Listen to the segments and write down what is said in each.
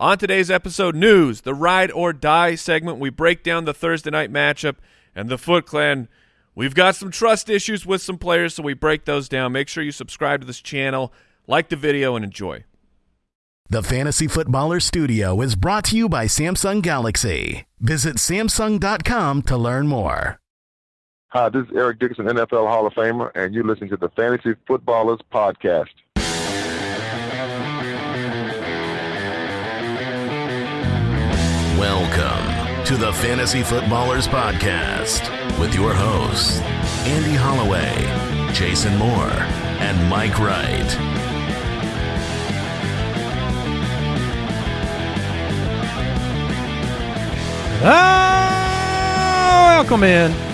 On today's episode, news, the ride or die segment. We break down the Thursday night matchup and the Foot Clan. We've got some trust issues with some players, so we break those down. Make sure you subscribe to this channel, like the video, and enjoy. The Fantasy Footballer Studio is brought to you by Samsung Galaxy. Visit Samsung.com to learn more. Hi, this is Eric Dickerson, NFL Hall of Famer, and you're listening to the Fantasy Footballers Podcast. Welcome to the Fantasy Footballers Podcast with your hosts, Andy Holloway, Jason Moore, and Mike Wright. Ah, welcome in.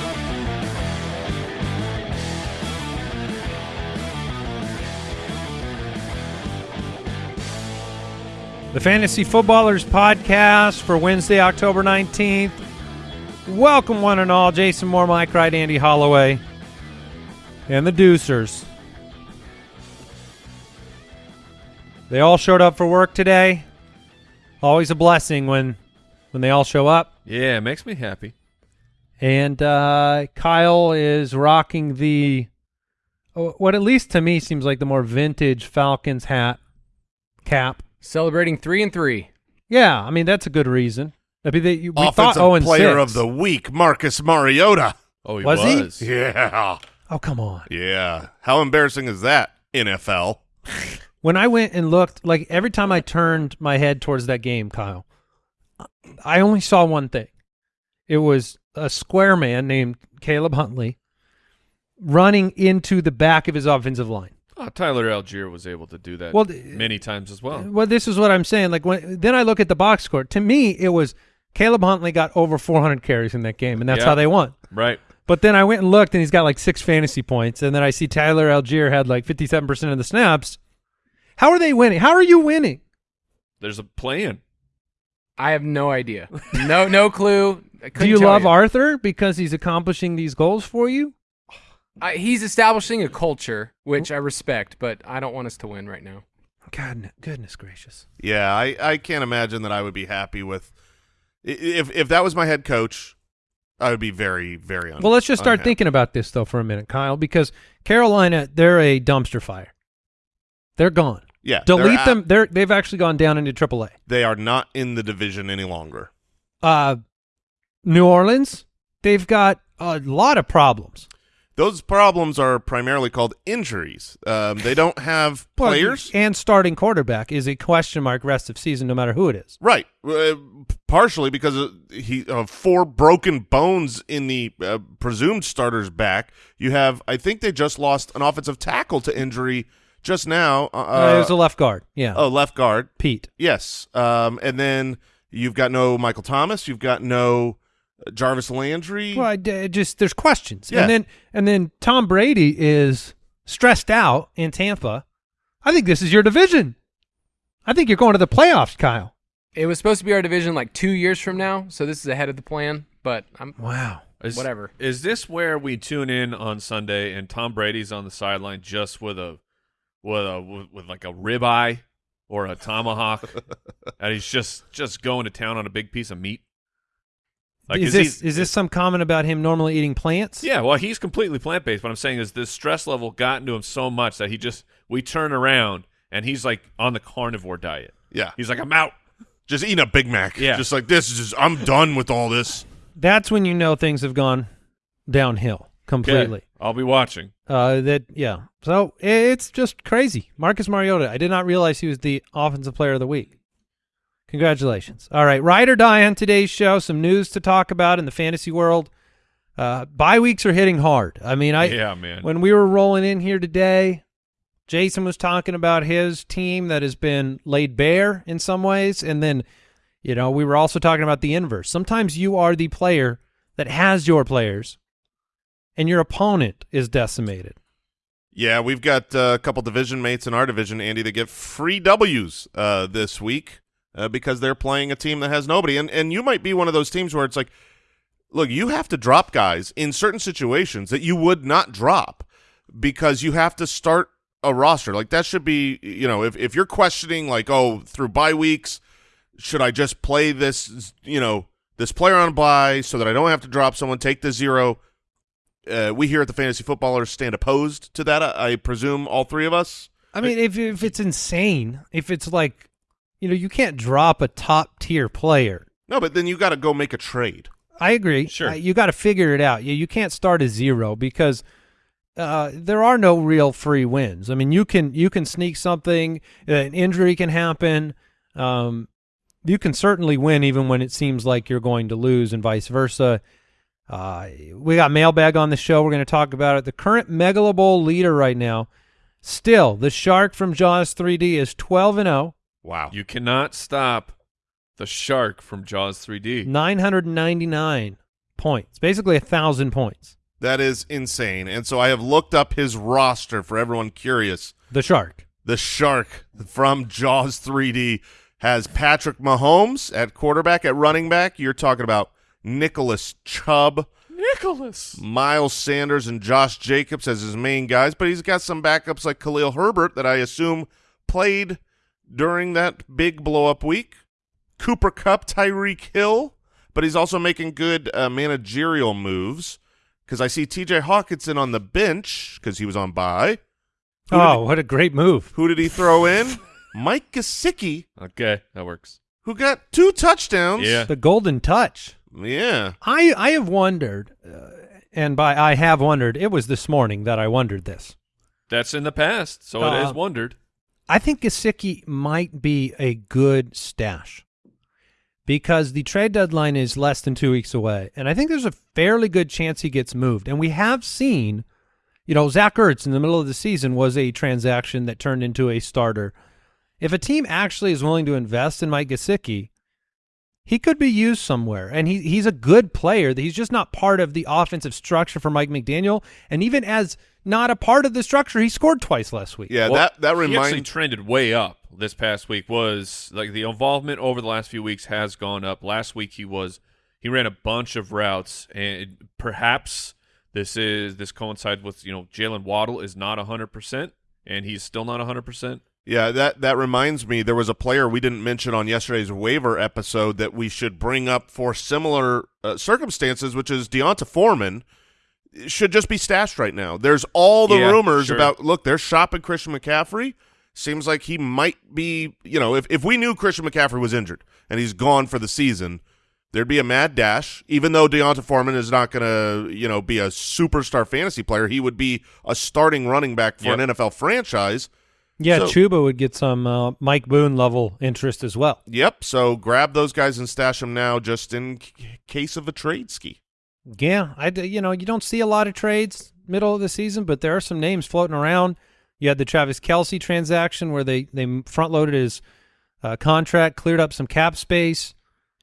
The Fantasy Footballers Podcast for Wednesday, October 19th. Welcome, one and all. Jason Moore, Mike Wright, Andy Holloway, and the Deucers. They all showed up for work today. Always a blessing when when they all show up. Yeah, it makes me happy. And uh, Kyle is rocking the oh, what at least to me seems like the more vintage Falcons hat cap. Celebrating three and three. Yeah, I mean that's a good reason. I mean, they, we Offensive oh and player 6. of the week, Marcus Mariota. Oh, he Was was. he? Yeah. Oh come on! Yeah. How embarrassing is that, NFL? When I went and looked, like every time I turned my head towards that game, Kyle, I only saw one thing. It was a square man named Caleb Huntley running into the back of his offensive line. Oh, Tyler Allgeier was able to do that Well, many times as well. Well, this is what I'm saying. Like when then I look at the box score. To me, it was Caleb Huntley got over 400 carries in that game, and that's Yeah. how they won. Right. But then I went and looked, and he's got like six fantasy points, and then I see Tyler Allgeier had like 57 percent of the snaps. How are they winning? How are you winning? There's a plan. I have no idea. No, no clue. Do couldn't you love Arthur because he's accomplishing these goals for you? I, he's establishing a culture, which I respect, but I don't want us to win right now. God, goodness gracious! Yeah, I, I can't imagine that I would be happy with if if that was my head coach, I would be very, very un- Well, let's just start unhappy. thinking about this though for a minute, Kyle, because Carolina, they're a dumpster fire. They're gone. Yeah. they're Delete out- them. They're they've actually gone down into AAA. They are not in the division any longer. uh, New Orleans, they've got a lot of problems. Those problems are primarily called injuries. Um, they don't have players. and starting quarterback is a question mark rest of season, no matter who it is. Right, uh, partially because of he of four broken bones in the uh, presumed starter's back. You have, I think they just lost an offensive tackle to injury just now. Uh, Uh, it was a left guard. Yeah, oh, left guard. Peat. Yes, um, and then you've got no Michael Thomas. You've got no Jarvis Landry. Well, I d- just there's questions, Yeah. and then and then Tom Brady is stressed out in Tampa. I think this is your division. I think you're going to the playoffs, Kyle. It was supposed to be our division like two years from now, so this is ahead of the plan. But I'm Wow. Is, Whatever. Is this where we tune in on Sunday and Tom Brady's on the sideline just with a with a with, with like a ribeye or a tomahawk, and he's just just going to town on a big piece of meat? Like, is he- this is this some comment about him normally eating plants? Yeah, well, he's completely plant based. But I'm saying is this stress level gotten into him so much that he just we turn around and he's like on the carnivore diet. yeah, He's like, I'm out. just eating a Big Mac. Yeah. just like this is just. I'm done with all this. That's when you know things have gone downhill completely. Okay, I'll be watching. Uh, that yeah. So it's just crazy. Marcus Mariota. I did not realize he was the offensive player of the week. Congratulations. All right, ride or die on today's show. Some news to talk about in the fantasy world. Uh, bye weeks are hitting hard. I mean, I yeah, man. when we were rolling in here today, Jason was talking about his team that has been laid bare in some ways, and then you know we were also talking about the inverse. Sometimes you are the player that has your players, and your opponent is decimated. Yeah, we've got uh, a couple division mates in our division, Andy, that get free W's uh, this week uh, because they're playing a team that has nobody. And and you might be one of those teams where it's like, look, you have to drop guys in certain situations that you would not drop because you have to start a roster. Like that should be, you know, if if you're questioning like, oh, through bye weeks, should I just play this, you know, this player on buy so that I don't have to drop someone, take the zero? Uh, we here at the Fantasy Footballers stand opposed to that. I, I presume all three of us. I mean, if if it's insane, if it's like, you know, you can't drop a top tier player. No, but then you got to go make a trade. I agree. Sure. Uh, you got to figure it out. You you can't start at zero because uh, there are no real free wins. I mean, you can you can sneak something. An injury can happen. Um, you can certainly win even when it seems like you're going to lose, and vice versa. Uh, we got mailbag on the show. We're going to talk about it. The current Megalo Bowl leader right now, still the Shark from Jaws 3D is 12 and oh. 0. Wow. You cannot stop the shark from Jaws 3D. 999 points, basically a thousand points. That is insane. And so I have looked up his roster for everyone curious. The Shark. The Shark from Jaws 3D has Patrick Mahomes at quarterback. At running back, you're talking about Nicholas Chubb, Nicholas. Miles Sanders, and Josh Jacobs as his main guys. But he's got some backups like Khalil Herbert that I assume played during that big blow up week. Cooper Kupp, Tyreek Hill, but he's also making good uh, managerial moves because I see T.J. Hockenson on the bench because he was on bye. Who Oh, what a great move. Who did he throw in? Mike Gesicki, Okay, that works. who got two touchdowns. Yeah. The golden touch. Yeah. I I have wondered, uh, and by I have wondered, it was this morning that I wondered this. That's in the past, so it Uh, is wondered. I think Gesicki might be a good stash because the trade deadline is less than two weeks away, and I think there's a fairly good chance he gets moved. And we have seen, you know, Zach Ertz in the middle of the season was a transaction that turned into a starter. If a team actually is willing to invest in Mike Gesicki, he could be used somewhere, and he he's a good player. He's just not part of the offensive structure for Mike McDaniel, and even as not a part of the structure, he scored twice last week. Yeah, Well, that that he actually trended way up this past week. Was like the involvement over the last few weeks has gone up. Last week he was he ran a bunch of routes, and perhaps this is this coincides with you know Jaylen Waddle is not hundred percent, and he's still not hundred percent. Yeah, that that reminds me. There was a player we didn't mention on yesterday's waiver episode that we should bring up for similar uh, circumstances, which is D'Onta Foreman should just be stashed right now. There's all the Yeah, rumors sure. about look, they're shopping Christian McCaffrey. Seems like he might be, you know, if if we knew Christian McCaffrey was injured and he's gone for the season, there'd be a mad dash. Even though D'Onta Foreman is not going to, you know, be a superstar fantasy player, he would be a starting running back for Yep. an NFL franchise. Yeah, So- Chuba would get some uh, Mike Boone level interest as well. Yep. So grab those guys and stash them now, just in c- case of a trade ski. Yeah, I you know you don't see a lot of trades middle of the season, but there are some names floating around. You had the Travis Kelce transaction where they they front loaded his uh, contract, cleared up some cap space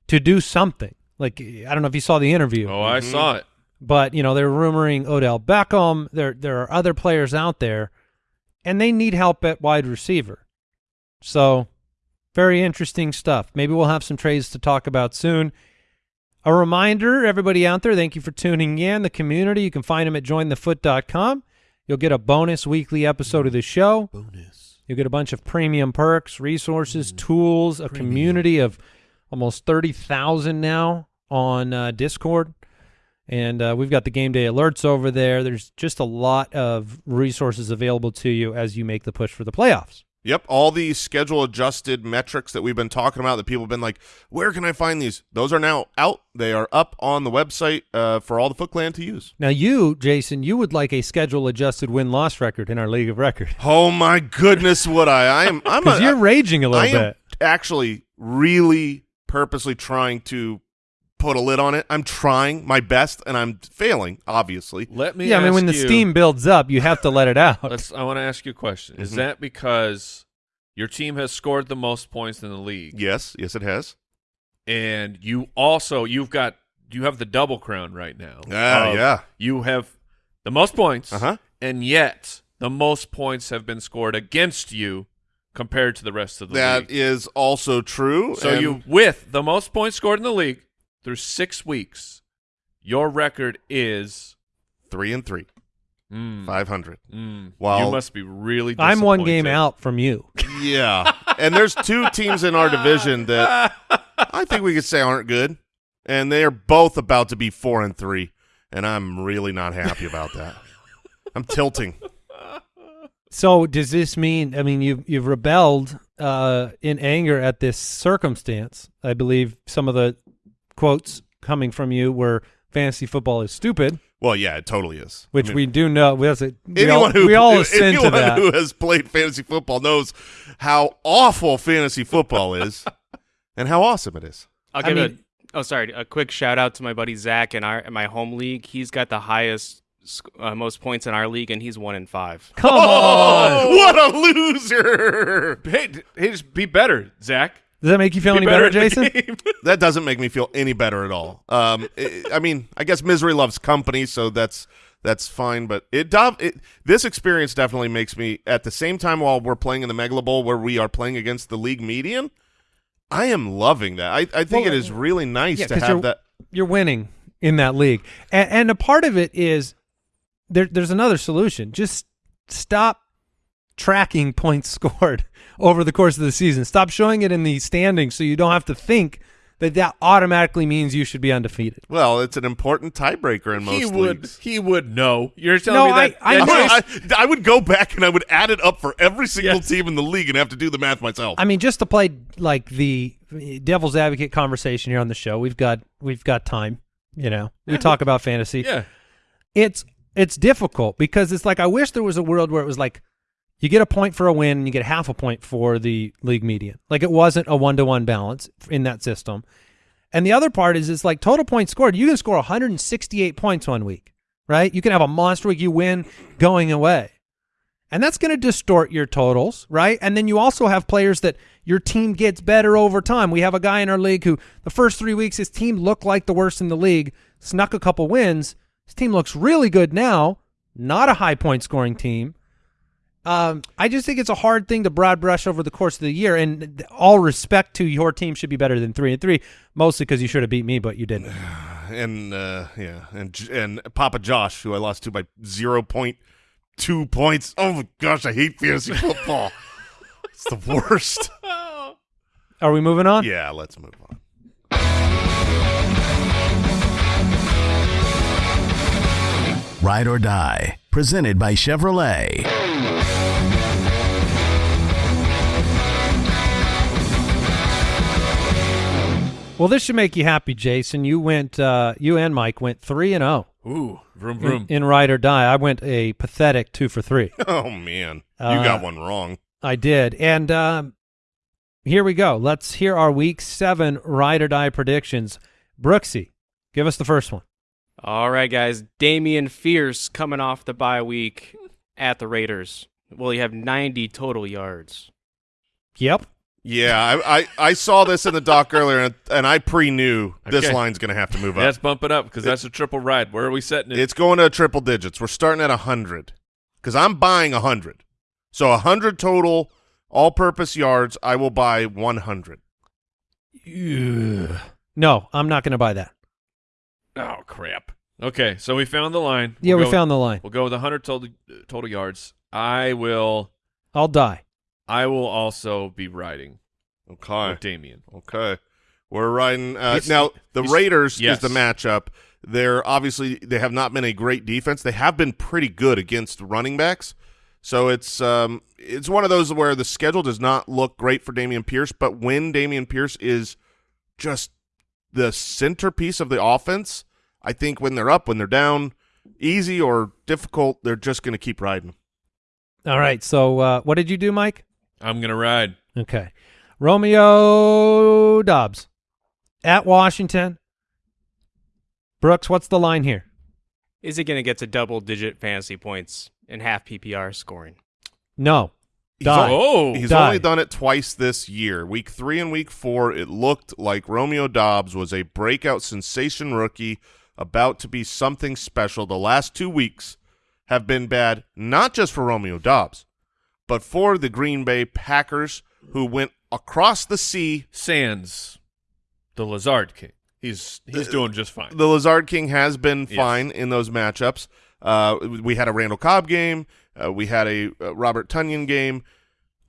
to do something. Like I don't know if you saw the interview, Oh, I saw it. but you know they're rumoring Odell Beckham. There there are other players out there, and they need help at wide receiver. So, very interesting stuff. Maybe we'll have some trades to talk about soon. A reminder, everybody out there, thank you for tuning in. The community, you can find them at jointhefoot.com. You'll get a bonus weekly episode of the show. Bonus. You'll get a bunch of premium perks, resources, tools, a community of almost 30,000 now on uh, Discord. And uh, we've got the game day alerts over there. There's just a lot of resources available to you as you make the push for the playoffs. Yep, all the schedule adjusted metrics that we've been talking about that people have been like, where can I find these? Those are now out. They are up on the website uh, for all the Foot Clan to use. Now, you, Jason, you would like a schedule adjusted win loss record in our league of record Oh my goodness, would I? I am. I'm. a- you're raging a little am bit. actually really purposely trying to put a lid on it. I'm trying my best, and I'm failing. Obviously, Let me. Yeah, I mean, when the you- steam builds up, you have to let it out. Let's. I want to ask you a question. Is Mhm. that because your team has scored the most points in the league, yes, yes, it has. and you also you've got you have the double crown right now? Ah, of yeah. You have the most points, Uh-huh. and yet the most points have been scored against you compared to the rest of the That league. is also true. So and- you, with the most points scored in the league through six weeks, your record is three and three. Mm. 500. Mm. While- you must be really. I'm one game out from you. Yeah. and there's two teams in our division that I think we could say aren't good, and they are both about to be four and three, and I'm really not happy about that. I'm tilting. So does this mean? I mean, you've you've rebelled uh, in anger at this circumstance. I believe some of the quotes coming from you were "fantasy football is stupid," Well, yeah, it totally is. which I mean, we do know. We, also, we all, anyone who we all assent to anyone that. who has played fantasy football knows how awful fantasy football is, and how awesome it is. I'll I give mean- a oh sorry a quick shout out to my buddy Zach in our in my home league. He's got the highest uh, most points in our league, and he's one in five. Come on, Oh, what a loser! Hey, hey, just be better, Zach. Does that make you feel Be any better, at the Jason? That doesn't make me feel any better at all. Um, I I mean, I guess misery loves company, so that's that's fine. But it, dov- it this experience definitely makes me at the same time while we're playing in the Megalo Bowl where we are playing against the league median. I am loving that. I, I think Well, it is really nice yeah, to 'cause have that. You're winning in that league, and, and a part of it is there. There's another solution. Just stop tracking points scored over the course of the season. Stop showing it in the standings, so you don't have to think that that automatically means you should be undefeated. Well, it's an important tiebreaker in most he would. leagues. He would know. You're telling No, me that. I- I that know. I, I would go back and I would add it up for every single Yes. team in the league and have to do the math myself. I mean, just to play like the devil's advocate conversation here on the show, we've got we've got time. You know, we talk about fantasy. yeah. It's it's difficult because it's like I wish there was a world where it was like you get a point for a win and you get half a point for the league median. Like it wasn't a one to one balance in that system. And the other part is it's like total points scored. You can score 168 points one week, right? You can have a monster week, you win going away. And that's going to distort your totals, right? And then you also have players that your team gets better over time. We have a guy in our league who the first three weeks his team looked like the worst in the league, snuck a couple wins. His team looks really good now. Not a high point scoring team. Um, I just think it's a hard thing to broad brush over the course of the year. And all respect to your team should be better than three and three, mostly because you should have beat me, but you didn't. and uh, yeah, and and Papa Josh, who I lost to by zero point two points. Oh my gosh, I hate fantasy football. it's the worst. Are we moving on? yeah, let's move on. Ride or Die, presented by Chevrolet. Well, this should make you happy, Jason. You went, uh, you and Mike went three and zero Ooh, vroom in, vroom. in ride or die. I went a pathetic two for three. Oh man, you Uh, got one wrong. I did, and um, here we go. Let's hear our week seven ride or die predictions. Brooksy, give us the first one. All right, guys. Dameon Pierce coming off the bye week at the Raiders. Will he have 90 total yards? Yep. Yeah, I, I, I saw this in the doc earlier, and, and I pre knew this Okay. line's going to have to move up. Let's bump it up because that's a triple ride. Where are we setting it? It's going to triple digits. We're starting at 100 because I'm buying 100. So 100 total all-purpose yards, I will buy 100. No, I'm not going to buy that. oh crap. Okay, so we found the line. Yeah, We'll we go- found the line. We'll go with 100 total uh, total yards. I will. I'll die. I will also be riding Okay. with Dameon. Okay. We're riding. Uh, now, the Raiders yes. is the matchup. They're obviously, they have not been a great defense. They have been pretty good against running backs. So it's um it's one of those where the schedule does not look great for Dameon Pierce, but when Dameon Pierce is just the centerpiece of the offense, I think when they're up, when they're down, easy or difficult, they're just going to keep riding. All right. So uh, what did you do, Mike? I'm gonna ride. Okay. Romeo Doubs at Washington. Brooks, what's the line here? Is he going to get to double digit fantasy points in half PPR scoring? No. He's Die. al- Oh, He's Die. only done it twice this year. Week three and week four, it looked like Romeo Doubs was a breakout sensation rookie about to be something special. The last two weeks have been bad, not just for Romeo Doubs, but for the Green Bay Packers, who went across the sea. Sands, the Lazard King. He's he's doing just fine. The Lazard King has been Yes. fine in those matchups. Uh, we had a Randall Cobb game. Uh, we had a uh, Robert Tonyan game.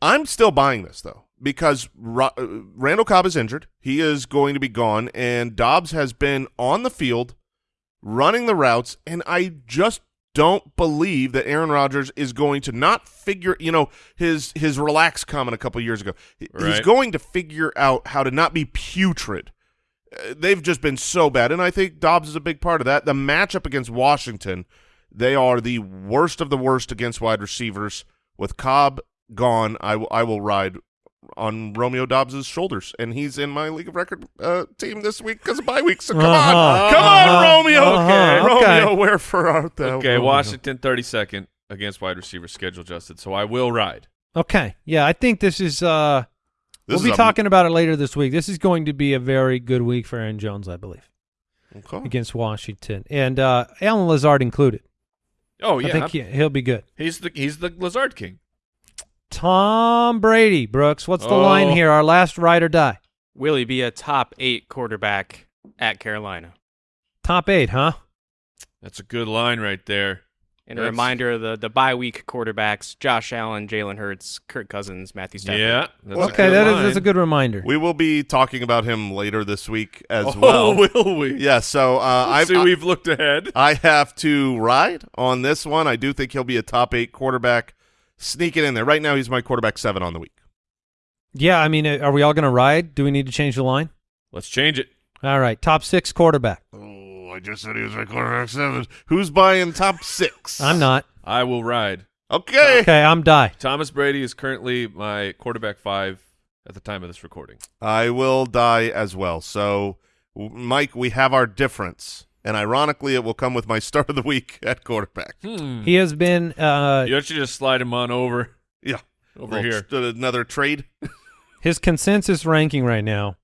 I'm still buying this though because Ro- uh, Randall Cobb is injured. He is going to be gone, and Doubs has been on the field running the routes, and I just don't believe that Aaron Rodgers is going to not figure, you know, his his relax comment a couple years ago. He- He's going to figure out how to not be putrid. Uh, They've just been so bad, and I think Doubs is a big part of that. The matchup against Washington, they are the worst of the worst against wide receivers. With Cobb gone, I will I will ride on Romeo Doubs's shoulders, and he's in my league of record uh, team this week because of bye week. So come Uh-huh. on, come on, Uh-huh. Romeo, Uh-huh. Okay. Romeo, wherefore art thou? Okay, Romeo? Washington 32nd against wide receiver schedule adjusted, so I will ride. Okay. Yeah, I think this is uh This we'll be is a- talking about it later this week. This is going to be a very good week for Aaron Jones, I believe, Okay. against Washington. And uh Allen Lazard included. Oh yeah, I think he, he'll be good. he's the he's the Lazard King. Tom Brady, Brooks. What's the Oh. line here? Our last ride or die. Will he be a top eight quarterback at Carolina? Top eight, huh? That's a good line right there. And a reminder of the, the bye week quarterbacks Josh Allen, Jalen Hurts, Kirk Cousins, Matthew Stafford. Yeah, that's a okay, good that is line. that's a good reminder. We will be talking about him later this week as oh, well. will we? Yeah, so uh, I I've, see. We've looked ahead. I have to ride on this one. I do think he'll be a top eight quarterback. Sneak it in there. Right now, he's my quarterback seven on the week. yeah, I mean, uh, are we all going to ride? Do we need to change the line? Let's change it. All right, top six quarterback. Oh, I just said he was my quarterback seven. Who's buying top six? I'm not. I will ride. Okay. Okay, I'm die. Thomas Brady is currently my quarterback five at the time of this recording. I will die as well. So, Mike, we have our difference. And ironically, it will come with my start of the week at quarterback. Hmm. He has been uh You should just slide him on over Yeah. over here. just Another trade. his consensus ranking right now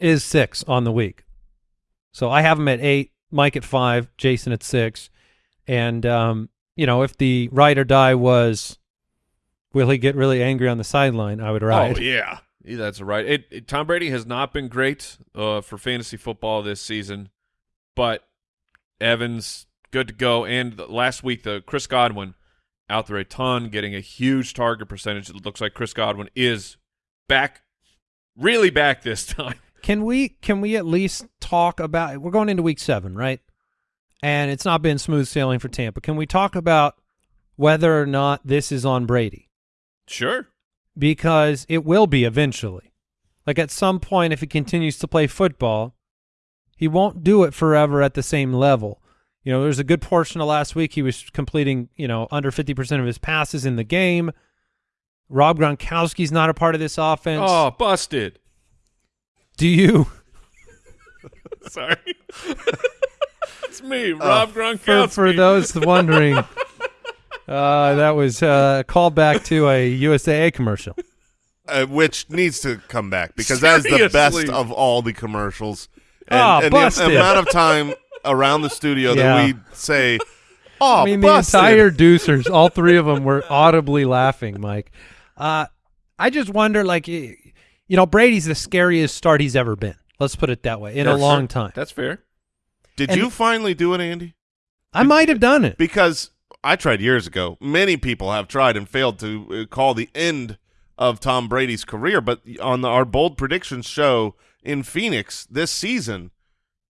is six on the week. So I have him at eight, Mike at five, Jason at six, and um, you know, if the ride or die was, will he get really angry on the sideline? I would ride. Oh yeah, Yeah, that's right. It, it- Tom Brady has not been great uh, for fantasy football this season, but Evans good to go. And last week, the Chris Godwin out there a ton, getting a huge target percentage. It looks like Chris Godwin is back, really back this time. Can we can we at least talk about? We're going into week seven, right? And it's not been smooth sailing for Tampa. Can we talk about whether or not this is on Brady? Sure. because it will be eventually. Like at some point, if he continues to play football, he won't do it forever at the same level. You know, there's a good portion of last week he was completing, you know, under 50% of his passes in the game. Rob Gronkowski's not a part of this offense. Oh, busted. Do you, Sorry. It's me, Rob for, Gronkowski. for those wondering, uh, that was uh, a callback to a USAA commercial. uh, which needs to come back because that is the best of all the commercials. And, Ah, and the amount of time around the studio Yeah. that we say, "Oh, I mean, busted." the entire Deucers, all three of them were audibly laughing, Mike. Uh, I just wonder, like, you know, Brady's the scariest start he's ever been. Let's put it that way, in a long fair. time. That's fair. Did and- you finally do it, Andy? I might have done it. Because I tried years ago. Many people have tried and failed to uh, call the end of Tom Brady's career. But on the, our bold predictions show in Phoenix this season,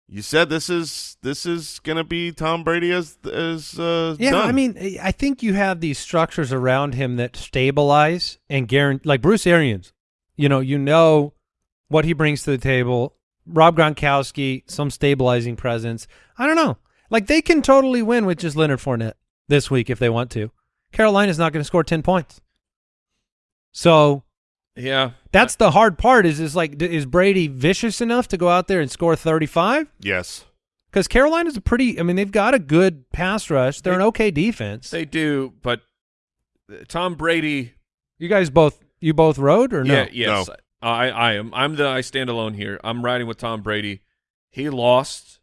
you said this is this is going to be Tom Brady as as uh, Yeah, done. I mean, I think you have these structures around him that stabilize and guarantee, like Bruce Arians. You know, you know what he brings to the table. Rob Gronkowski, some stabilizing presence. I don't know. Like they can totally win with just Leonard Fournette this week if they want to. Carolina's not going to score ten points. So Yeah. That's the hard part. Is is like, is Brady vicious enough to go out there and score thirty five? yes. Because Carolina's a pretty. I mean, they've got a good pass rush. They're an okay defense. They do, but uh, Tom Brady. You guys both you both rode or no? Yeah, yes, I, I am. I'm the I stand alone here. I'm riding with Tom Brady. He lost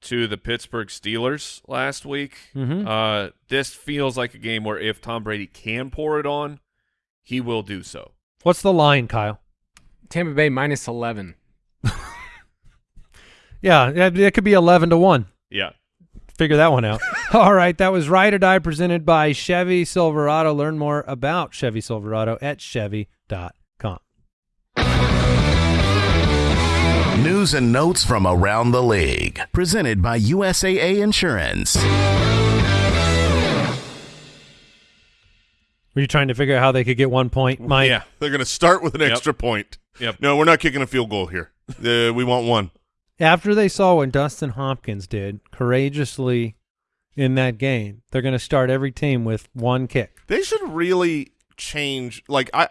to the Pittsburgh Steelers last week. Mhm. Uh, this feels like a game where if Tom Brady can pour it on, he will do so. What's the line, Kyle? Tampa Bay minus 11. Yeah, it, it could be eleven to one. Yeah, figure that one out. All right, that was Ride or Die presented by Chevy Silverado. Learn more about Chevy Silverado at chevy.com. News and notes from around the league. Presented by USAA Insurance. Were you trying to figure out how they could get one point, Mike? yeah. They're going to start with an Yep. extra point. Yep. No, we're not kicking a field goal here. Uh, we want one. After they saw what Dustin Hopkins did courageously in that game, they're going to start every team with one kick. They should really change. Like I,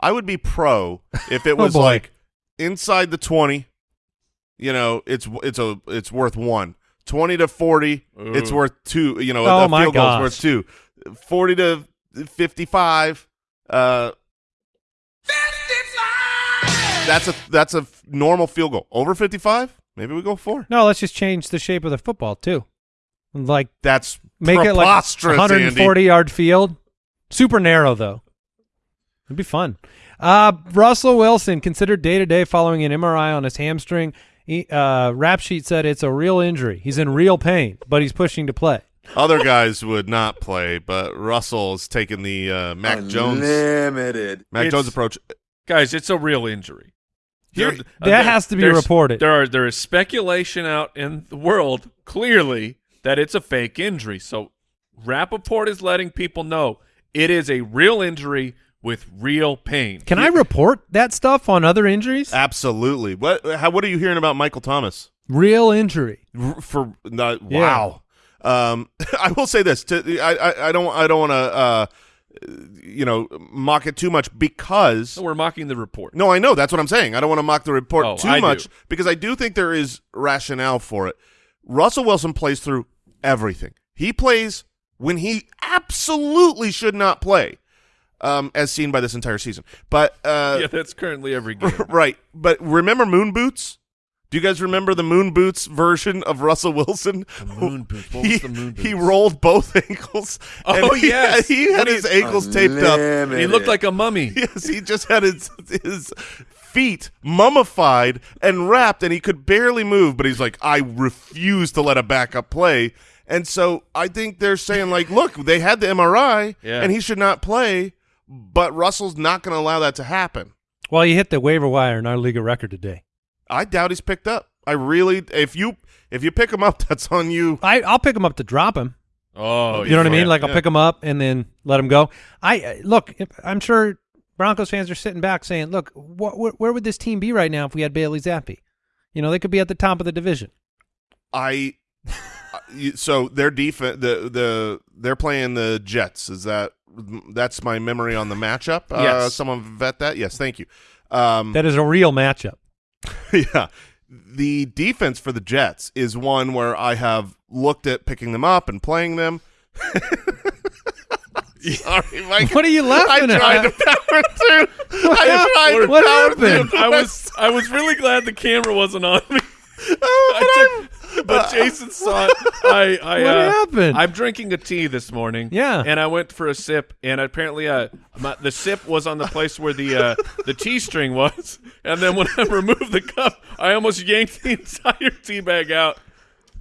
I would be pro if it Oh, was boy. like inside the twenty. You know, it's it's a it's worth one. Twenty to forty, it's worth two. You know, Oh, a my field goal's gosh. worth two. Forty to fifty-five. Uh, that's a that's a normal field goal. Over fifty-five, maybe we go four. No, let's just change the shape of the football too. Like That's make it like 140 Andy. yard field. Super narrow though. It'd be fun. Uh, Russell Wilson considered day to day following an MRI on his hamstring. He, uh, rap sheet said it's a real injury. He's in real pain, but he's pushing to play. Other guys would not play, but Russell's taking the uh, Mac Jones Unlimited. Mac It's- Jones approach. Guys, it's a real injury. Here- There- That there- has to be reported. There are there is speculation out in the world clearly that it's a fake injury. So Rapoport is letting people know it is a real injury with real pain. Can I report that stuff on other injuries? Absolutely. What? How? What are you hearing about Michael Thomas? Real injury. R- For not, Yeah. Um, I will say this. To, I, I I don't I don't want to uh, you know mock it too much because No, we're mocking the report. No, I know. That's what I'm saying. I don't want to mock the report Oh, too I do. much because I do think there is rationale for it. Russell Wilson plays through everything. He plays when he absolutely should not play, um, as seen by this entire season. But uh, yeah, that's currently every game. right. But remember moon boots? Do you guys remember the moon boots version of Russell Wilson? The moon boots. What he, was the moon he rolled both ankles. Oh, and he, yes. he had his he- ankles taped up. He looked like a mummy. Yes, he just had his his feet mummified and wrapped, and he could barely move. But he's like, I refuse to let a backup play. And so I think they're saying like, look, they had the MRI, Yeah. and he should not play. But Russell's not going to allow that to happen. Well, he hit the waiver wire in our league of record today. I doubt he's picked up. I really, if you if you pick him up, that's on you. I, I'll pick him up to drop him. Oh, You know what I mean? Like I'll yeah. pick him up and then let him go. I uh, look. I'm sure Broncos fans are sitting back saying, "Look, wh- wh- where would this team be right now if we had Bailey Zappe? You know, they could be at the top of the division." I so their defense the the they're playing the Jets. Is that that's my memory on the matchup? Uh, Yes. someone vet that. Yes, thank you. Um, That is a real matchup. yeah, the defense for the Jets is one where I have looked at picking them up and playing them. Sorry, Mike. What are you laughing I laughing tried to at? power through. I hap- tried to what power happened? through. I was I was really glad the camera wasn't on me. Oh, took, but Jason saw it. I, I What uh, happened? I'm drinking a tea this morning. Yeah. and I went for a sip, and apparently, uh, my, the sip was on the place where the uh, the tea string was, and then when I removed the cup, I almost yanked the entire tea bag out,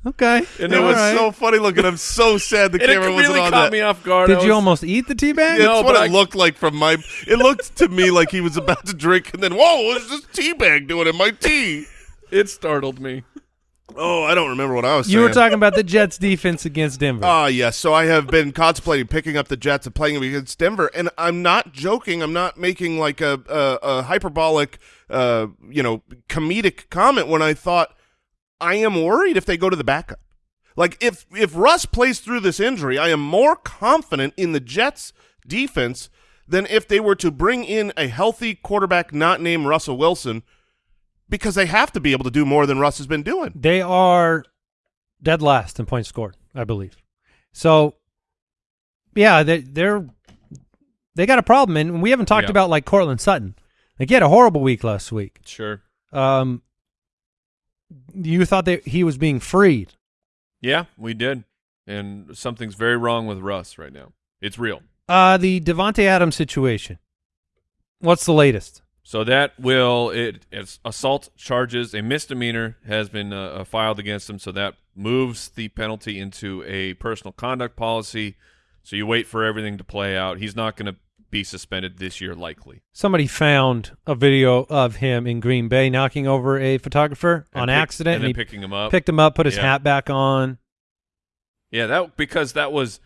Okay. and it was was right. so funny looking. I'm so sad the and it camera wasn't on caught that. me off guard. Did you almost eat the tea bag? Yeah, No, that's what it I- looked like from my. It looked to me like he was about to drink, and then whoa, what's this tea bag doing in my tea? It startled me. Oh, I don't remember what I was You saying. were talking about the Jets' defense against Denver. Ah, yes. So I have been contemplating picking up the Jets and playing them against Denver, and I'm not joking. I'm not making like a a, a hyperbolic, uh, you know, comedic comment when I thought I am worried if they go to the backup. Like if if Russ plays through this injury, I am more confident in the Jets defense than if they were to bring in a healthy quarterback not named Russell Wilson because they have to be able to do more than Russ has been doing. They are dead last in points scored, I believe. So, yeah, they, they're they got a problem, and we haven't talked Yeah. about like Courtland Sutton. Like he had a horrible week last week. Sure. Um, you thought that he was being freed. Yeah, we did, and something's very wrong with Russ right now. It's real. Uh, the Davante Adams situation. What's the latest? So that will it it's assault charges a misdemeanor has been uh, uh, filed against him. So that moves the penalty into a personal conduct policy. So you wait for everything to play out. He's not going to be suspended this year, likely. Somebody found a video of him in Green Bay knocking over a photographer And on pick- accident, and and, then he picking him up. picked him up, put his Yeah. hat back on. yeah, that because that was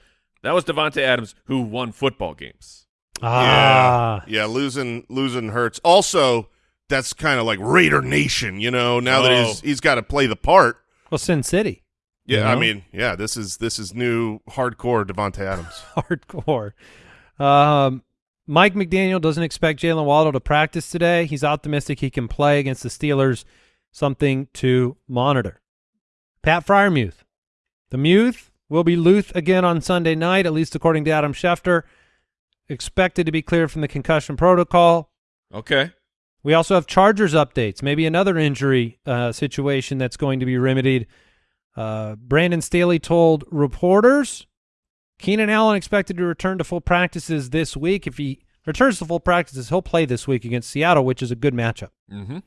that was Davante Adams who won football games. Ah, Yeah, losing losing hurts. Also, that's kind of like Raider Nation, you know. Now that he's Oh. he's got to play the part. well, Sin City, Yeah, You I mean, yeah, this is this is new hardcore Davante Adams. hardcore. Um, Mike McDaniel doesn't expect Jaylen Waddle to practice today. He's optimistic he can play against the Steelers. Something to monitor. Pat Freiermuth. The Muth will be Luth again on Sunday night, at least according to Adam Schefter. Expected to be cleared from the concussion protocol. Okay. We also have Chargers updates, maybe another injury uh, situation that's going to be remedied. Uh, Brandon Staley told reporters Keenan Allen expected to return to full practices this week. If he returns to full practices, he'll play this week against Seattle, which is a good matchup. Mm-hmm.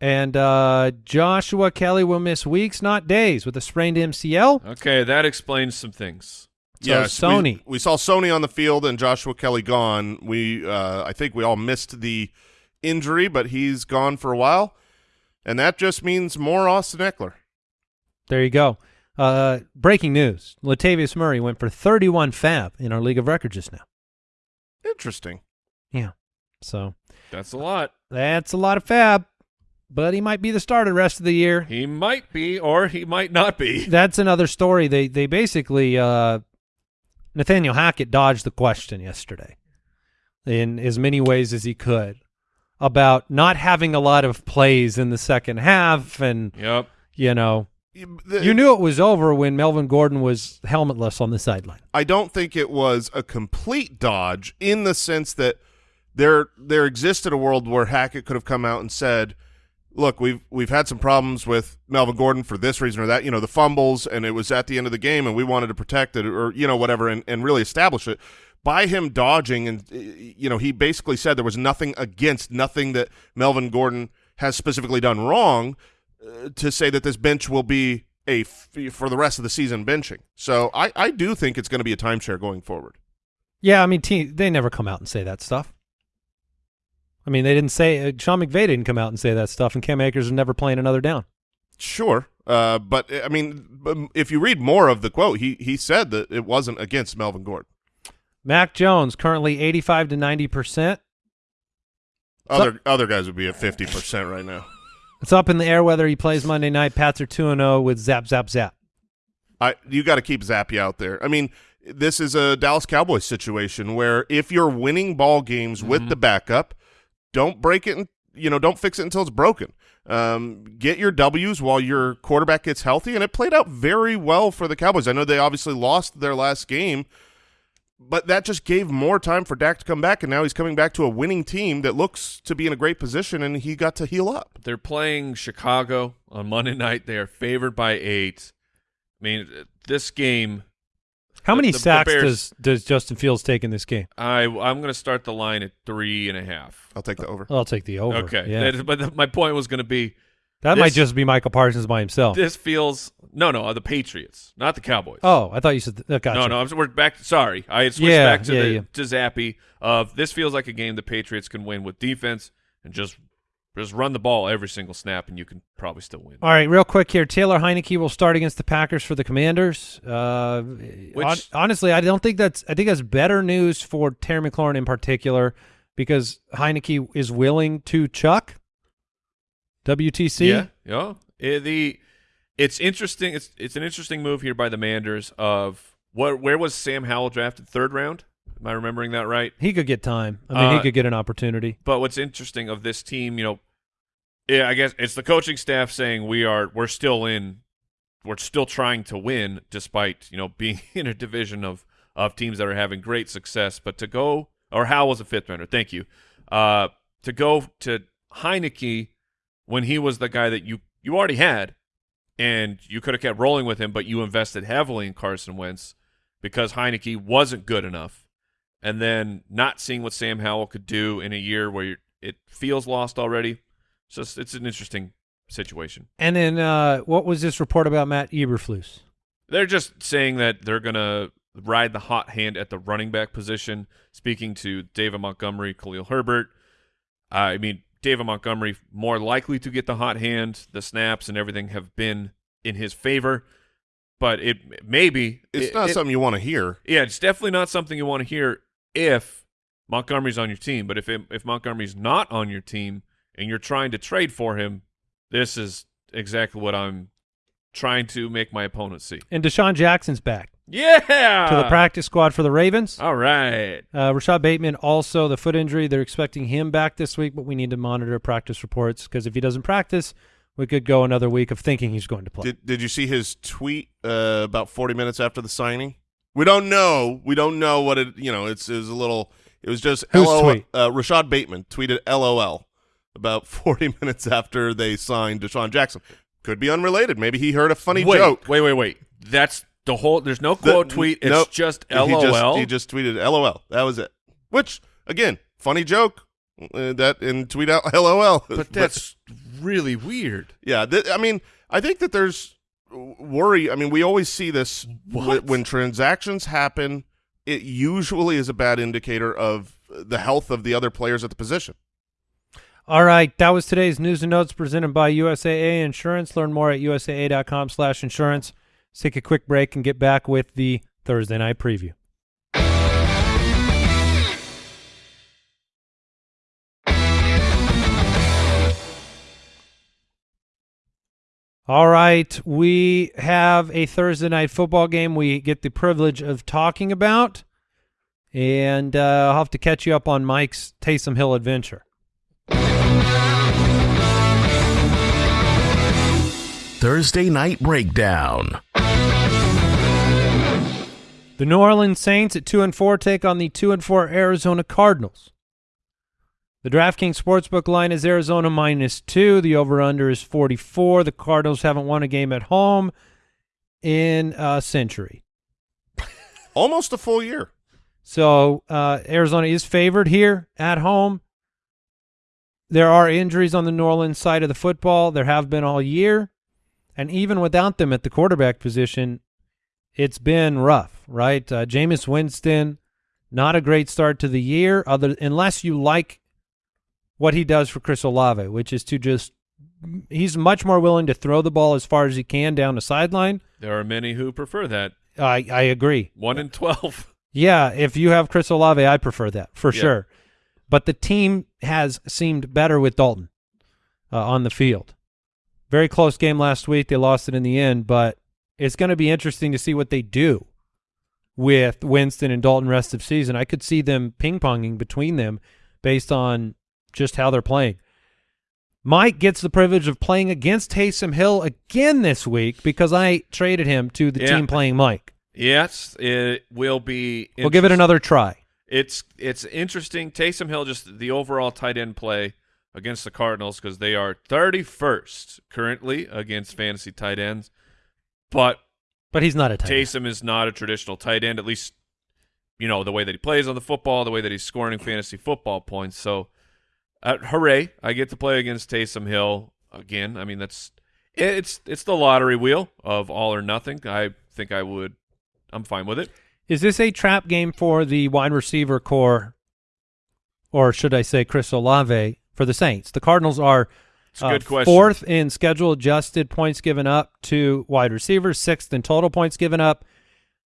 And uh, Joshua Kelley will miss weeks, not days, with a sprained MCL. Okay, that explains some things. So Yes, Sony. We, saw Sony on the field and Joshua Kelley gone. We, uh, I think we all missed the injury, but he's gone for a while, and that just means more Austin Ekeler. There you go. Uh, breaking news: Latavius Murray went for 31 FAAB in our league of record just now. Interesting. Yeah, so That's a lot. that's a lot of FAAB, but he might be the starter the rest of the year. He might be, or he might not be. That's another story. They they basically uh, Nathaniel Hackett dodged the question yesterday in as many ways as he could about not having a lot of plays in the second half, and Yep. you know The- you knew it was over when Melvin Gordon was helmetless on the sideline. I don't think it was a complete dodge in the sense that there there existed a world where Hackett could have come out and said, "Look, we've we've had some problems with Melvin Gordon for this reason or that, you know, the fumbles, and it was at the end of the game, and we wanted to protect it, or you know, whatever, and, and really establish it." By him dodging, and you know, he basically said there was nothing against, nothing that Melvin Gordon has specifically done wrong uh, to say that this bench will be a for the rest of the season benching. So I, I do think it's going to be a timeshare going forward. Yeah, I mean, team, they never come out and say that stuff. I mean, they didn't say uh, Sean McVay didn't come out and say that stuff, and Cam Akers is never playing another down. Sure, uh, but I mean, if you read more of the quote, he he said that it wasn't against Melvin Gordon. Mac Jones currently eighty-five to ninety percent. Other other guys would be at fifty percent right now. It's up in the air whether he plays Monday night. Pats are two and zero with zap zap zap. I you got to keep Zappe out there. I mean, this is a Dallas Cowboys situation where if you're winning ball games with the backup, don't break it. And, you know, don't fix it until it's broken. Um, get your W's while your quarterback gets healthy, and it played out very well for the Cowboys. I know they obviously lost their last game, but that just gave more time for Dak to come back, and now he's coming back to a winning team that looks to be in a great position, and he got to heal up. They're playing Chicago on Monday night. They are favored by eight. I mean, this game, How many the- the sacks Bears- does does Justin Fields take in this game? I I'm going to start the line at three and a half. I'll take the over. I'll take the over. Okay, yeah. That- but the, my point was going to be that might just be Michael Parsons by himself. this feels no no uh, the Patriots, not the Cowboys. oh, I thought you said that. Gotcha. No, no, I'm, we're back. Sorry, I had switched Yeah, back to yeah, the yeah. to Zappe. Of this feels like a game the Patriots can win with defense and just just run the ball every single snap, and you can probably still win. All right, real quick here. Taylor Heinicke will start against the Packers for the Commanders. Uh, Which- hon- honestly, I don't think that's. I think that's better news for Terry McLaurin in particular because Heinicke is willing to chuck WTC. Yeah, yeah. Eh, the it's interesting. It's it's an interesting move here by the Manders. Of what? Where was Sam Howell drafted? Third round. Am I remembering that right? He could get time. I mean, he Uh, could get an opportunity. But what's interesting of this team, you know, yeah, I guess it's the coaching staff saying we are we're still in we're still trying to win despite, you know, being in a division of of teams that are having great success. But to go or Hal was a fifth rounder, thank you. Uh to go to Heinicke when he was the guy that you you already had and you could have kept rolling with him, but you invested heavily in Carson Wentz because Heinicke wasn't good enough and then not seeing what Sam Howell could do in a year where it feels lost already. It's it's an interesting situation. And then uh, what was this report about Matt Eberflus? They're just saying that they're gonna ride the hot hand at the running back position. Speaking to David Montgomery, Khalil Herbert. I mean, David Montgomery more likely to get the hot hand. The snaps and everything have been in his favor, but it maybe It's it- not it- something you want to hear. Yeah, it's definitely not something you want to hear if Montgomery's on your team. But if it, if Montgomery's not on your team and you're trying to trade for him, this is exactly what I'm trying to make my opponent see. And DeSean Jackson's back Yeah, to the practice squad for the Ravens. All right. Uh, Rashad Bateman also the foot injury. They're expecting him back this week, but we need to monitor practice reports because if he doesn't practice, we could go another week of thinking he's going to play. Did Did you see his tweet uh, about 40 minutes after the signing? We don't know. We don't know what it. You know, it's it was a little. It was just Whose LOL. tweet? Uh, Rashad Bateman tweeted LOL about 40 minutes after they signed DeSean Jackson. Could be unrelated. Maybe he heard a funny wait, joke. Wait, wait, wait. That's the whole. There's no The- quote tweet. It's nope. just He LOL. just, he just tweeted LOL. That was it. Which again, funny joke. Uh, that and tweet out LOL. but that's really weird. Yeah, th- I mean, I think that there's worry. I mean, we always see this when transactions happen. It usually is a bad indicator of the health of the other players at the position. All right, that was today's news and notes presented by USAA Insurance. Learn more at usaa.com slash insurance. Let's take a quick break and get back with the Thursday night preview. All right, we have a Thursday night football game we get the privilege of talking about, and uh, I'll have to catch you up on Mike's Taysom Hill adventure. Thursday Night Breakdown. The New Orleans Saints at two and four take on the two and four Arizona Cardinals. The DraftKings Sportsbook line is Arizona minus two. The over/under is 44. The Cardinals haven't won a game at home in a century. Almost a full year. So uh, Arizona is favored here at home. There are injuries on the New Orleans side of the football. There have been all year. And even without them at the quarterback position, it's been rough, right? Uh, Jameis Winston, not a great start to the year, other unless you like what he does for Chris Olave, which is to just he's much more willing to throw the ball as far as he can down the sideline. There are many who prefer that. I I agree. One in twelve. Yeah, if you have Chris Olave, I prefer that for Yeah. sure. But the team has seemed better with Dalton uh, on the field. Very close game last week. They lost it in the end, but it's going to be interesting to see what they do with Winston and Dalton rest of season. I could see them ping ponging between them based on just how they're playing. Mike gets the privilege of playing against Taysom Hill again this week because I traded him to the Yeah. team playing Mike. Yes, it will be. We'll give it another try. It's it's interesting. Taysom Hill, just the overall tight end play against the Cardinals because they are 31st currently against fantasy tight ends, but But he's not a tight end. Taysom is not a traditional tight end. At least you know the way that he plays on the football, the way that he's scoring fantasy football points. So, uh, hooray! I get to play against Taysom Hill again. I mean that's it's it's the lottery wheel of all or nothing. I think I would. I'm fine with it. Is this a trap game for the wide receiver core, or should I say Chris Olave for the Saints? The Cardinals are uh, good fourth in schedule adjusted points given up to wide receivers, sixth in total points given up.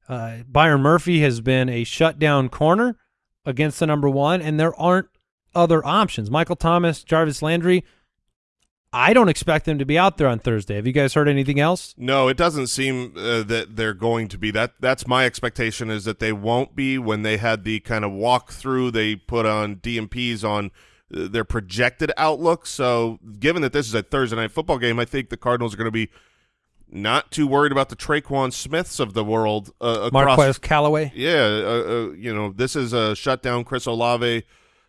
Uh, Byron Murphy has been a shutdown corner against the number one, and there aren't other options. Michael Thomas, Jarvis Landry. I don't expect them to be out there on Thursday. Have you guys heard anything else? No, it doesn't seem uh, that they're going to be. That that's my expectation is that they won't be. When they had the kind of walkthrough, they put on DNPs on their projected outlook. So, given that this is a Thursday night football game, I think the Cardinals are going to be not too worried about the Tre'Quan Smiths of the world uh, across. Marquez Callaway. Yeah, uh, uh, you know, this is a shutdown Chris Olave,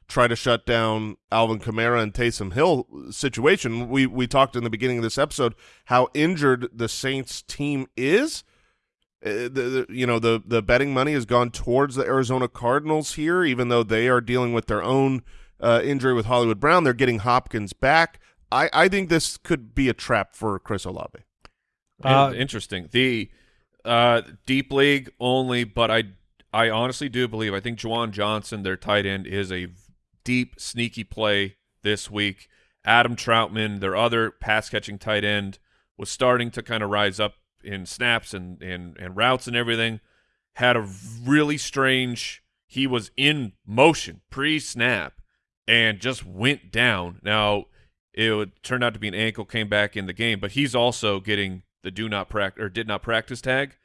try to shut down Alvin Kamara and Taysom Hill situation. We we talked in the beginning of this episode how injured the Saints team is. Uh, the, the you know the the betting money has gone towards the Arizona Cardinals here, even though they are dealing with their own uh, injury with Hollywood Brown. They're getting Hopkins back. I, I think this could be a trap for Chris Olave. Uh, interesting. The uh, deep league only, but I I honestly do believe I think Juwan Johnson, their tight end, is a deep, sneaky play this week. Adam Trautman, their other pass catching tight end, was starting to kind of rise up in snaps and, and, and routes and everything. Had a really strange he was in motion pre snap and just went down. Now it would turn out to be an ankle, came back in the game, but he's also getting the do not practice or did not practice tag.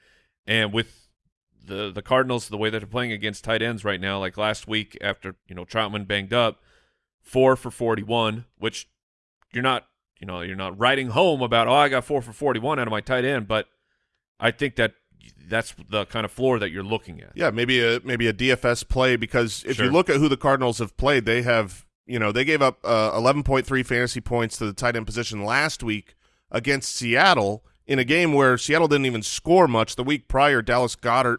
And with the the Cardinals, the way that they're playing against tight ends right now, like last week after you know Trautman banged up, four for forty one, which you're not you know you're not writing home about. Oh, I got four for forty one out of my tight end, but I think that that's the kind of floor that you're looking at. Yeah, maybe a maybe a DFS play because if you look at who the Cardinals have played, they have you know they gave up uh, 11.3 fantasy points to the tight end position last week against Seattle in a game where Seattle didn't even score much. The week prior, Dallas Goedert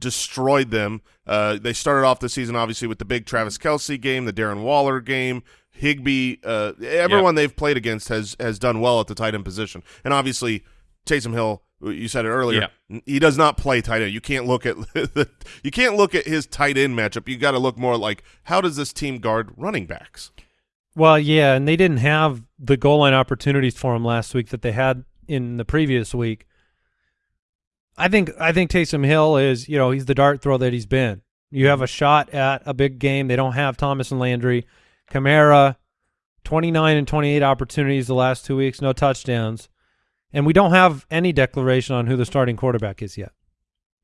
destroyed them. Uh, they started off the season obviously with the big Travis Kelce game, the Darren Waller game. Higbee, uh, everyone they've played against has has done well at the tight end position, and obviously Taysom Hill. You said it earlier. Yeah. He does not play tight end. You can't look at the, you can't look at his tight end matchup. You got to look more like how does this team guard running backs? Well, yeah, and they didn't have the goal line opportunities for him last week that they had in the previous week. I think I think Taysom Hill is, you know, he's the dart throw that he's been. You have a shot at a big game. They don't have Thomas and Landry. Kamara, 29 and 28 opportunities the last two weeks, no touchdowns. And we don't have any declaration on who the starting quarterback is yet.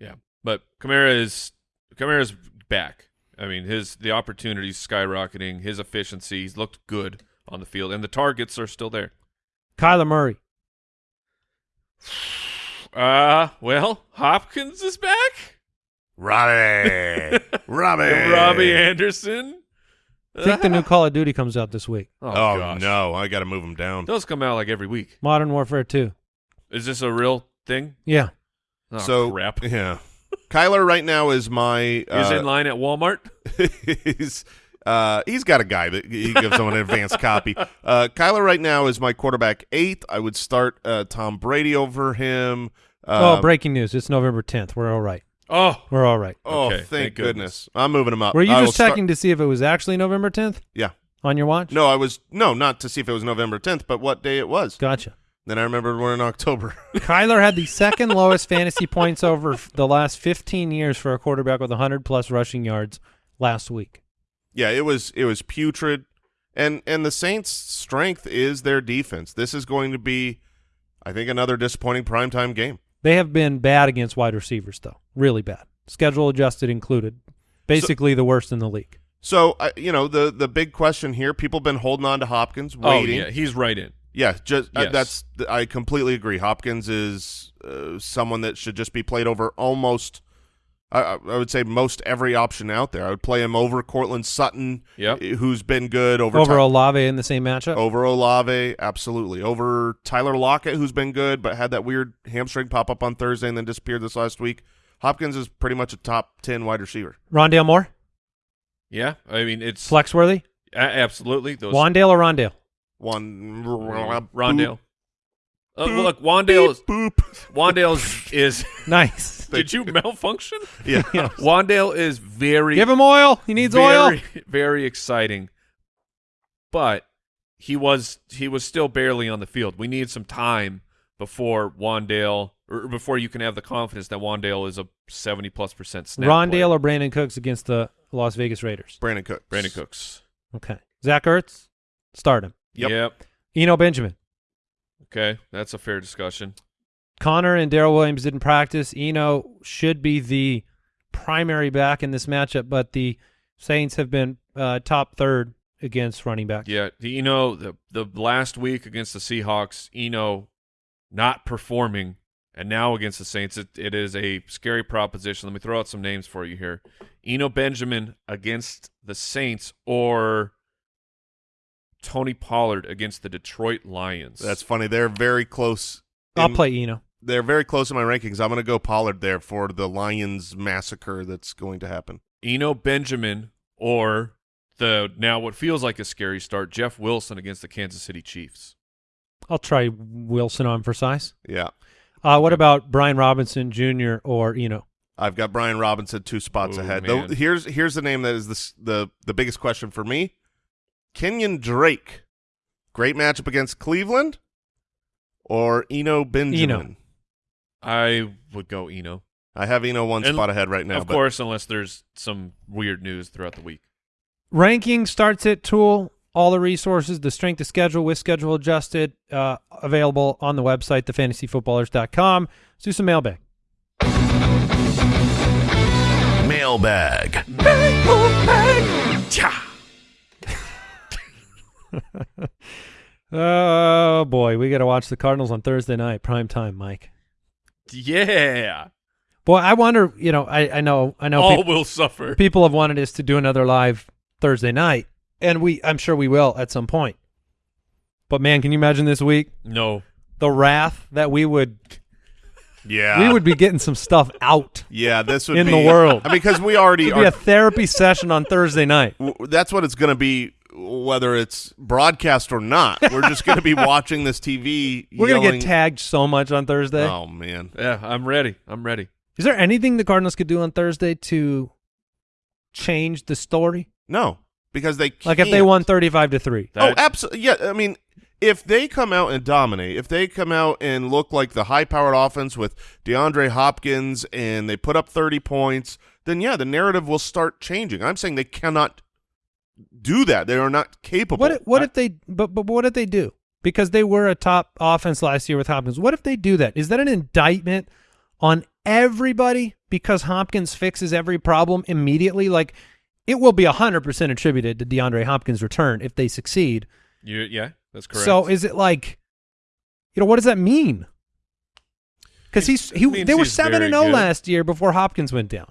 Yeah, but Kamara is Kamara's back. I mean, his the opportunities skyrocketing. His efficiency, he's looked good on the field, and the targets are still there. Kyler Murray. Uh, well, Hopkins is back. Robbie, Robbie, Robbie Anderson. I think the new Call of Duty comes out this week. Oh, Oh, no, I got to move them down. those come out like every week. Modern Warfare 2. Is this a real thing? Yeah. Oh, so crap. yeah, Kyler right now is my Is uh, in line at Walmart. he's uh, he's got a guy that he gives him an advanced copy. Uh, Kyler right now is my quarterback eighth. I would start uh, Tom Brady over him. oh, breaking news. It's November 10th. We're all right. Oh, We're all right. Oh, Okay, thank, thank goodness. goodness. I'm moving them up. Were you I will just start- checking to see if it was actually November 10th Yeah. on your watch? No, I was no, not to see if it was November 10th, but what day it was. Gotcha. Then I remembered we're in October. Kyler had the second lowest fantasy points over the last 15 years for a quarterback with 100 plus rushing yards last week. yeah, it was it was putrid, and and the Saints' strength is their defense. This is going to be, I think, another disappointing primetime game. They have been bad against wide receivers, though. Really bad. Schedule adjusted included. Basically the worst in the league. So I you know the the big question here, people have been holding on to Hopkins, waiting. oh yeah, he's right in. Yeah, just uh, that's I completely agree. Hopkins is uh, someone that should just be played over almost. I, I I would say most every option out there. I would play him over Courtland Sutton, Yep. eh, who's been good over Over Ty- Olave in the same matchup. over Olave, absolutely over Tyler Lockett, who's been good but had that weird hamstring pop up on Thursday and then disappeared this last week. Hopkins is pretty much a top ten wide receiver. Rondale Moore? Yeah, I mean it's Flexworthy? a- absolutely those Wan'Dale or Rondale? One Rondale. Uh, well, look, Wan'Dale is boop. Wan'Dale is, is Nice. did you malfunction? Yeah. Wan'Dale is very Give him oil. He needs very, oil. Very exciting. But he was he was still barely on the field. We need some time before Wan'Dale or before you can have the confidence that Wan'Dale is a seventy plus percent snap. Rondale player. or Brandin Cooks against the Las Vegas Raiders? Brandin Cook. Brandin Cooks. Okay. Zach Ertz? Start him. Yep. Yep. Eno Benjamin. Okay, that's a fair discussion. Conner and Darrel Williams didn't practice. Eno should be the primary back in this matchup, but the Saints have been uh, top third against running backs. Yeah, the Eno the the last week against the Seahawks, Eno not performing, and now against the Saints, it, it is a scary proposition. Let me throw out some names for you here: Eno Benjamin against the Saints, or Tony Pollard against the Detroit Lions. That's funny. They're very close. I'll play Eno. They're very close in my rankings. I'm going to go Pollard there for the Lions massacre that's going to happen. Eno Benjamin or the now what feels like a scary start. Jeff Wilson against the Kansas City Chiefs. I'll try Wilson on for size. Yeah. Uh, what about Brian Robinson Jr. or Eno? I've got Brian Robinson two spots Ooh, ahead. Though here's here's the name that is the the the biggest question for me. Kenyan Drake, great matchup against Cleveland, or Eno Benjamin. I would go Eno. I have Eno one And spot ahead right now. of but course, unless there's some weird news throughout the week. Ranking starts at Tool. All the resources, the strength of schedule with schedule adjusted, uh, available on the website, thefantasyfootballers.com. Let's do some mailbag. Mailbag. Oh boy, we got to watch the Cardinals on Thursday night, prime time, Mike. Yeah, Boy, I wonder. You know, I I know I know all peop- will suffer. people have wanted us to do another live Thursday night, and we I'm sure we will at some point. But man, can you imagine this week No, the wrath that we would yeah, we would be getting some stuff out. yeah, this would in be, the world. I mean, because we already It'd be a therapy session on Thursday night. that's what it's going to be, whether it's broadcast or not. We're just going to be watching this TV. We're gonna get tagged so much on Thursday. Oh man, yeah, I'm ready. I'm ready. Is there anything the Cardinals could do on Thursday to change the story? no, because they Like if they won thirty-five to three. oh, absolutely. Yeah, I mean, if they come out and dominate, if they come out and look like the high-powered offense with DeAndre Hopkins and they put up 30 points, then yeah, the narrative will start changing. I'm saying they cannot do that. They are not capable. What if, what I- if they but but what if they do? Because they were a top offense last year with Hopkins. What if they do that? Is that an indictment on everybody because Hopkins fixes every problem immediately? Like it will be hundred percent attributed to DeAndre Hopkins' return if they succeed. You, yeah, that's correct. So is it like, you know, what does that mean? Because he's he they were seven and zero good. last year before Hopkins went down.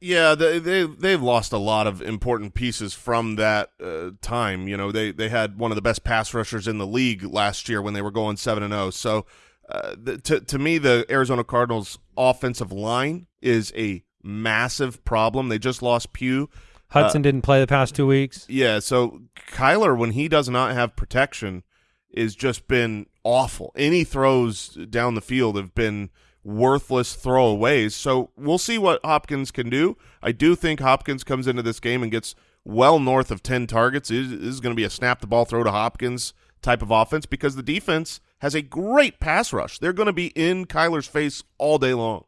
Yeah, they they they've lost a lot of important pieces from that uh, time. You know, they they had one of the best pass rushers in the league last year when they were going seven and zero. So, uh, the, to to me, the Arizona Cardinals' offensive line is a massive problem. They just lost Pugh. Hudson didn't play the past two weeks. Yeah, so Kyler, when he does not have protection, is just been awful. Any throws down the field have been worthless throwaways. So we'll see what Hopkins can do. I do think Hopkins comes into this game and gets well north of 10 targets. This is going to be a snap the ball, throw to Hopkins type of offense because the defense has a great pass rush. They're going to be in Kyler's face all day long.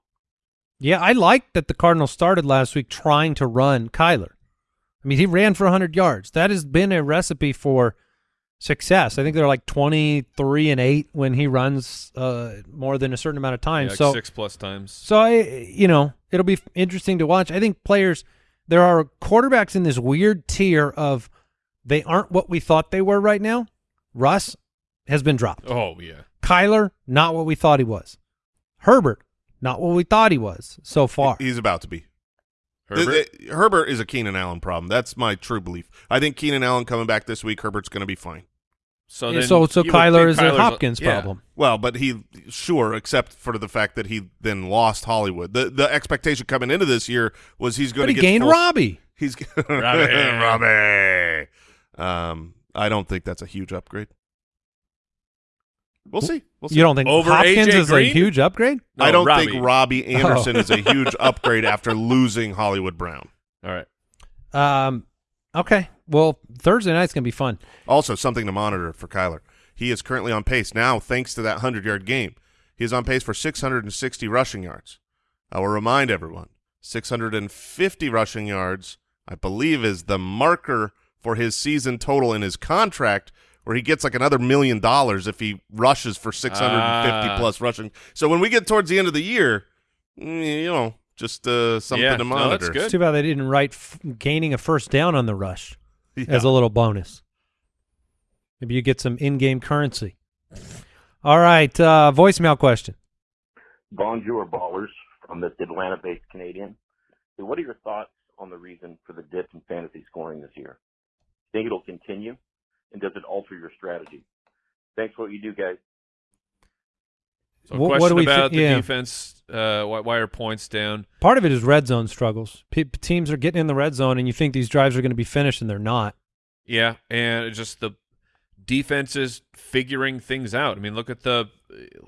Yeah, I like that the Cardinals started last week trying to run Kyler. I mean, he ran for 100 yards. That has been a recipe for success. I think they're like 23 and 8 when he runs uh, more than a certain amount of time. Yeah, like so six plus times. So I, you know, it'll be interesting to watch. I think players, there are quarterbacks in this weird tier of they aren't what we thought they were right now. Russ has been dropped. Oh yeah, Kyler, not what we thought he was. Herbert, not what we thought he was so far. He's about to be. Herbert. Th- th- Herbert is a Keenan Allen problem. That's my true belief. I think Keenan Allen coming back this week, Herbert's going to be fine. so Yeah, then so so Kyler think is a Kyler's Hopkins yeah. problem. Well, but he sure, except for the fact that he then lost Hollywood. The the expectation coming into this year was he's going But to he get gained full- Robbie. He's Robbie. Robbie. Um, I don't think that's a huge upgrade. We'll see. We'll see. You don't think Over Hopkins AJ is a huge upgrade? No, I don't Robbie. think Robbie Anderson is a huge upgrade after losing Hollywood Brown. All right. Um, okay. Well, Thursday night's gonna be fun. Also, something to monitor for Kyler. He is currently on pace now, thanks to that 100 yard game. He is on pace for 660 rushing yards. I will remind everyone 650 rushing yards, I believe, is the marker for his season total in his contract, where he gets like another million dollars if he rushes for 650 Ah. plus rushing. So when we get towards the end of the year, mm, you know, just uh, something Yeah, to no, monitor. that's good. It's too bad they didn't write f- gaining a first down on the rush Yeah. as a little bonus. Maybe you get some in-game currency. All right, uh, voicemail question. Bonjour, ballers from this Atlanta-based Canadian. So what are your thoughts on the reason for the dip in fantasy scoring this year? Think it'll continue, and does it alter your strategy? Thanks for what you do, guys. So What- what question do we thi- about the yeah. defense Uh, why, why are points down? Part of it is red zone struggles. Pe teams are getting in the red zone, and you think these drives are going to be finished, and they're not. Yeah, and just the defenses figuring things out. I mean, look at the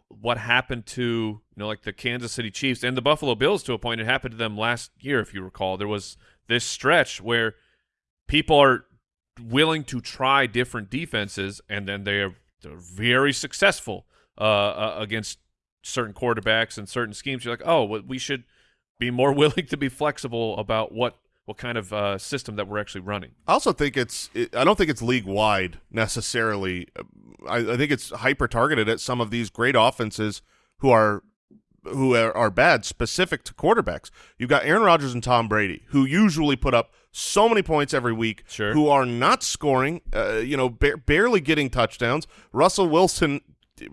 what happened to you know like the Kansas City Chiefs and the Buffalo Bills to a point. It happened to them last year, if you recall. There was this stretch where people are willing to try different defenses, and then they are they're very successful uh, uh, against certain quarterbacks and certain schemes. You're like, oh, well, we should be more willing to be flexible about what what kind of uh, system that we're actually running. I also think it's. It, I don't think it's league wide necessarily. I, I think it's hyper targeted at some of these great offenses who are who are, are bad, specific to quarterbacks. You've got Aaron Rodgers and Tom Brady, who usually put up so many points every week, Sure. who are not scoring, uh, you know, ba- barely getting touchdowns. Russell Wilson,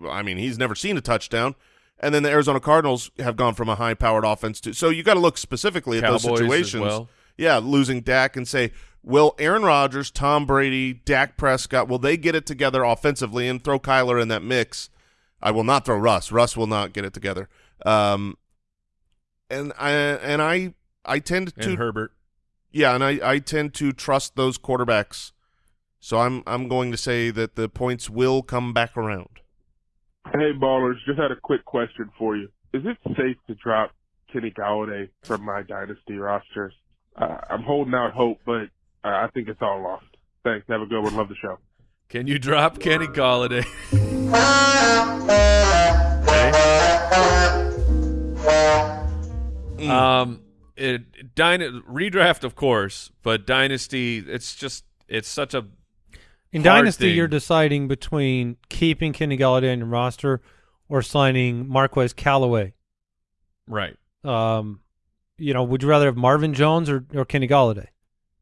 I mean, he's never seen a touchdown. And then the Arizona Cardinals have gone from a high-powered offense to. So you got to look specifically at Cowboys those situations. well. Yeah, losing Dak and say, will Aaron Rodgers, Tom Brady, Dak Prescott, will they get it together offensively and throw Kyler in that mix? I will not throw Russ. Russ will not get it together. Um, and I and I I tend to And Herbert. Yeah, and I, I tend to trust those quarterbacks. So I'm I'm going to say that the points will come back around. Hey, ballers, just had a quick question for you. Is it safe to drop Kenny Golladay from my dynasty rosters? Uh, I'm holding out hope, but uh, I think it's all lost. Thanks. Have a good one. Love the show. Can you drop Kenny Golladay? Mm. Um, it dyna- redraft, of course, but dynasty, it's just it's such a In Dynasty, thing. you're deciding between keeping Kenny Golladay on your roster or signing Marquez Callaway. right. Um, you know, would you rather have Marvin Jones or, or Kenny Golladay?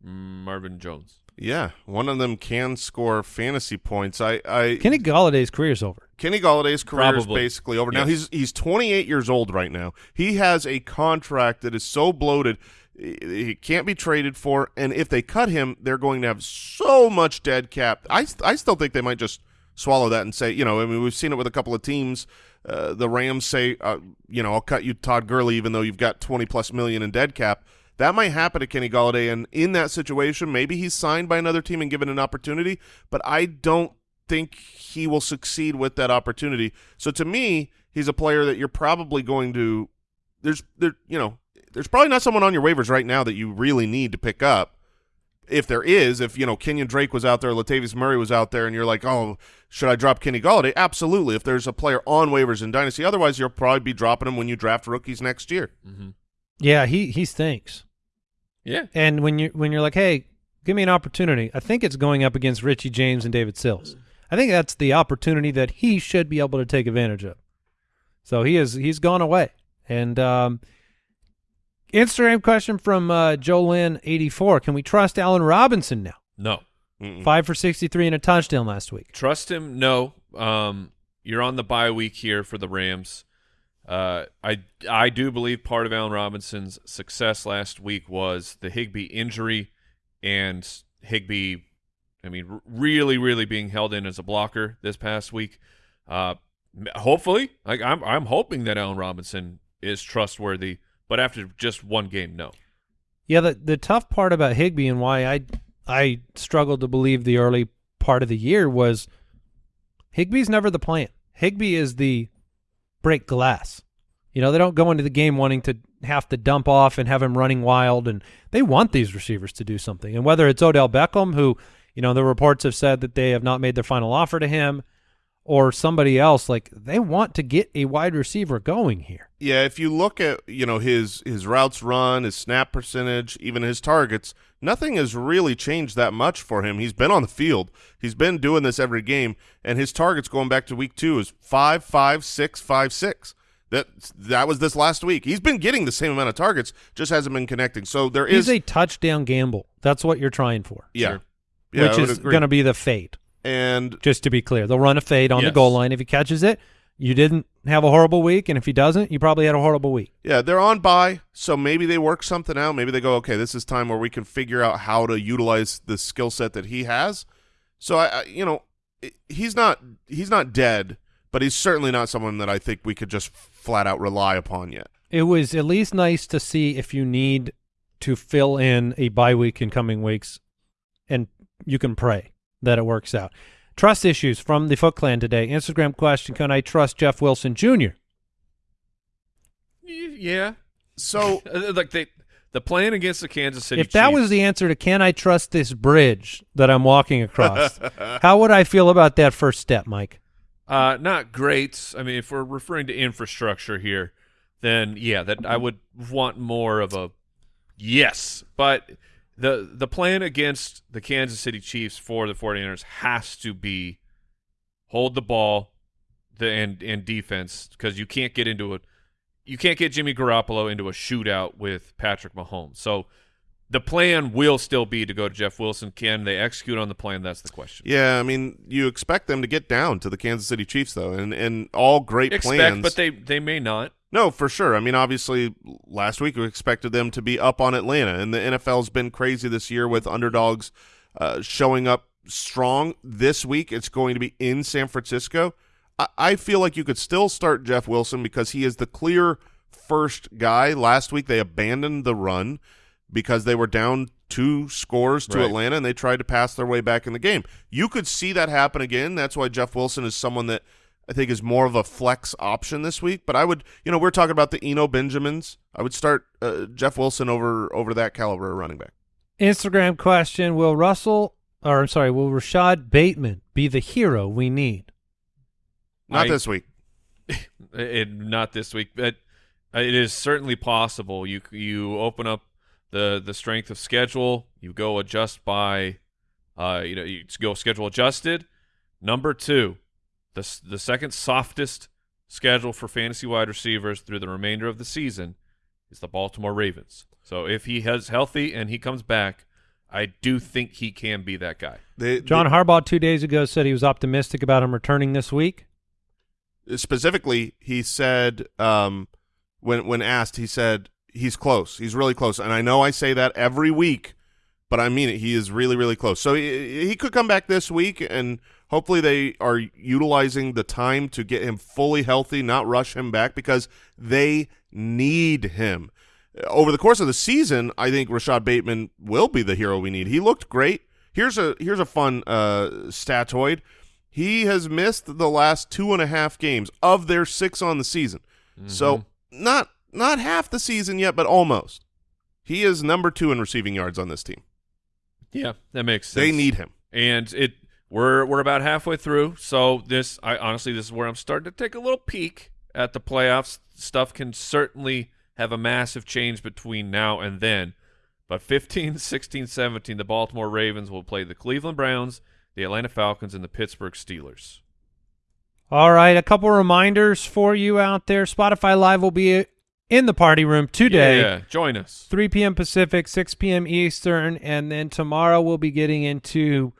Marvin Jones. Yeah, one of them can score fantasy points. I, I Kenny Golladay's career's over. Kenny Golladay's career is basically over. Now he's he's 28 years old right now. He has a contract that is so bloated he he can't be traded for and if they cut him they're going to have so much dead cap. I I still think they might just swallow that and say, you know, I mean we've seen it with a couple of teams. Uh, the Rams say, uh, you know, I'll cut you Todd Gurley even though you've got 20 plus million in dead cap. That might happen to Kenny Golladay, and in that situation, maybe he's signed by another team and given an opportunity. But I don't think he will succeed with that opportunity. So to me, he's a player that you're probably going to. There's there, you know, there's probably not someone on your waivers right now that you really need to pick up. If there is, if you know Kenyan Drake was out there, Latavius Murray was out there, and you're like, oh, should I drop Kenny Golladay? Absolutely. If there's a player on waivers in Dynasty, otherwise you'll probably be dropping him when you draft rookies next year. Mm-hmm. Yeah, he he stinks. Yeah. And when you when you're like, hey, give me an opportunity, I think it's going up against Richie James and David Sills. I think that's the opportunity that he should be able to take advantage of. So he is he's gone away. And um, Instagram question from uh, Jolyn eighty four: Can we trust Allen Robinson now? No. Mm-mm. Five for sixty three and a touchdown last week. Trust him? No. Um, you're on the bye week here for the Rams. Uh, I I do believe part of Allen Robinson's success last week was the Higbee injury and Higbee, I mean, really, really being held in as a blocker this past week. Uh, hopefully, like I'm I'm hoping that Allen Robinson is trustworthy, but after just one game, no. Yeah, the the tough part about Higbee and why I I struggled to believe the early part of the year was Higbee's never the plan. Higbee is the break glass. You know, they don't go into the game wanting to have to dump off and have him running wild and they want these receivers to do something. And whether it's Odell Beckham who, you know, the reports have said that they have not made their final offer to him or somebody else like they want to get a wide receiver going here. Yeah, if you look at you know his his routes run, his snap percentage, even his targets, nothing has really changed that much for him. He's been on the field. He's been doing this every game, and his targets going back to week two is five, five, six, five, six. That that was this last week. He's been getting the same amount of targets, just hasn't been connecting. So there is He's a touchdown gamble. That's what you're trying for. yeah, Sure. yeah, which is going to be the fade. And Just to be clear, they'll run a fade on the goal line. If he catches it, you didn't have a horrible week, and if he doesn't, you probably had a horrible week. Yeah, they're on by, so maybe they work something out. Maybe they go, okay, this is time where we can figure out how to utilize the skill set that he has. So I, I you know, he's not he's not dead, but he's certainly not someone that I think we could just flat out rely upon yet. it was at least nice to see if you need to fill in a bye week in coming weeks, and you can pray that it works out. Trust issues from the Foot Clan today. Instagram question: Can I trust Jeff Wilson Jr.? Yeah. So Uh, Like they, the plan against the Kansas City. If that Chiefs- was the answer to "Can I trust this bridge that I'm walking across?" how would I feel about that first step, Mike? Uh, not great. I mean, if we're referring to infrastructure here, then yeah, that I would want more of a yes. But the the plan against the Kansas City Chiefs for the 49ers has to be hold the ball the and and defense because you can't get into a you can't get Jimmy Garoppolo into a shootout with Patrick Mahomes. So the plan will still be to go to Jeff Wilson. Can they execute on the plan? That's the question. yeah, I mean, you expect them to get down to the Kansas City Chiefs though, and and all great Expect, plans. but they they may not. No, for sure. I mean, obviously, last week we expected them to be up on Atlanta, and the NFL's been crazy this year with underdogs uh, showing up strong. This week, it's going to be in San Francisco. I, I feel like you could still start Jeff Wilson because he is the clear first guy. Last week, they abandoned the run because they were down two scores to Right. Atlanta, and they tried to pass their way back in the game. You could see that happen again. That's why Jeff Wilson is someone that I think is more of a flex option this week. But I would, you know, we're talking about the Eno Benjamins. I would start uh, Jeff Wilson over over that caliber of running back. Instagram question: Will Russell, or I'm sorry, will Rashad Bateman be the hero we need? Not I- this week. It, not this week, but it is certainly possible. You you open up the the strength of schedule. You go adjust by, uh, you know, you go schedule adjusted. Number two, the the second softest schedule for fantasy wide receivers through the remainder of the season is the Baltimore Ravens. So if he has healthy and he comes back, I do think he can be that guy. They, John Harbaugh two days ago said he was optimistic about him returning this week. specifically, he said um, when when asked, he said he's close. He's really close, and I know I say that every week, but I mean it. He is really really close. So he, he could come back this week, and hopefully they are utilizing the time to get him fully healthy, not rush him back because they need him. Over the course of the season, I think Rashad Bateman will be the hero we need. He looked great. Here's a here's a fun uh, statoid. He has missed the last two and a half games of their six on the season. So not not half the season yet, but almost. He is number two in receiving yards on this team. Yeah, that makes sense. They need him. and it we're we're about halfway through. So this, I honestly, this is where I'm starting to take a little peek at the playoffs. Stuff can certainly have a massive change between now and then. But 15, 16, 17, the Baltimore Ravens will play the Cleveland Browns, the Atlanta Falcons, and the Pittsburgh Steelers. All right, a couple reminders for you out there. Spotify Live will be in the party room today. Yeah, join us. 3 p.m. Pacific, 6 p.m. Eastern, and then tomorrow we'll be getting into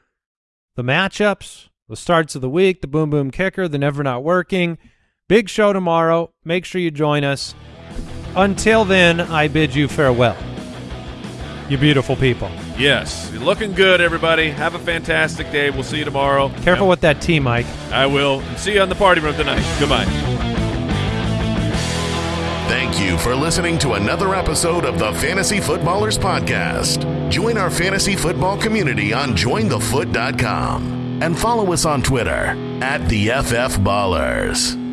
the matchups, the starts of the week, the boom boom kicker, the never not working. Big show tomorrow. Make sure you join us. Until then, I bid you farewell. You beautiful people. Yes, you're looking good, everybody. Have a fantastic day. We'll see you tomorrow. Careful with that tea, Mike. I will. See you on the party room tonight. Goodbye. Thank you for listening to another episode of the Fantasy Footballers Podcast. Join our fantasy football community on jointhefoot.com and follow us on Twitter at the FF Ballers.